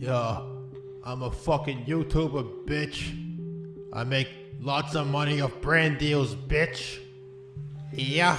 Yeah, I'm a fucking YouTuber, bitch. I make lots of money off brand deals, bitch. Yeah.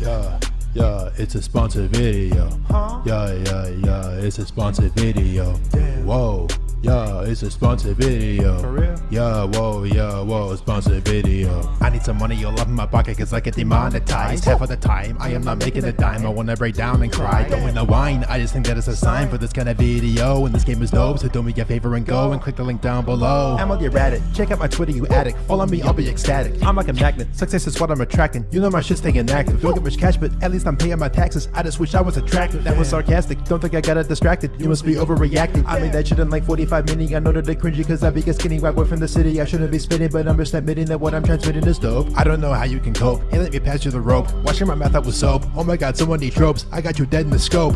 Yeah, yeah, it's a sponsored video. Huh? Yeah, yeah, yeah, it's a sponsored video. Damn. Whoa, yeah, it's a sponsored video. For real? Yeah, whoa, yeah, whoa, sponsored video. I need some money all up in my pocket cause I get demonetized. Half of the time, I am not making a dime. I wanna break down and cry. Don't win the wine, I just think that it's a sign for this kind of video. And this game is dope, so do me a favor and go and click the link down below. I'm on your addict. Check out my Twitter, you addict. Follow me, I'll be ecstatic. I'm like a magnet. Success is what I'm attracting. You know my shit's staying active. Don't get much cash, but at least I'm paying my taxes. I just wish I was attractive. That was sarcastic. Don't think I got it distracted. You must be overreacting. I made that shit in like 45 minutes. I know that they're cringy cause I be a skinny white boy from the city. I shouldn't be spitting, but I'm just admitting that what I'm transmitting is dope. I don't know how you can cope. Hey, let me pass you the rope. Washing my mouth out with soap. Oh my god, someone need tropes. I got you dead in the scope.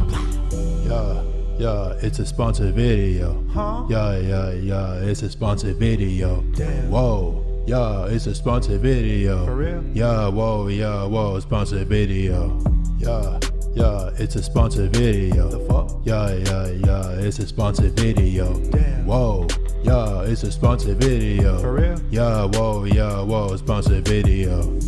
Yeah, yeah, it's a sponsored video. Huh? Yeah, yeah, yeah, it's a sponsored video. Damn. Whoa, yeah, it's a sponsored video. For real? Yeah, whoa, yeah, whoa, sponsored video. Yeah, yeah, it's a sponsored video. The fuck? Yeah, yeah, yeah, it's a sponsored video. Damn. Whoa, yeah, it's a sponsored video. For real? Yeah, whoa, yeah, whoa, sponsored video.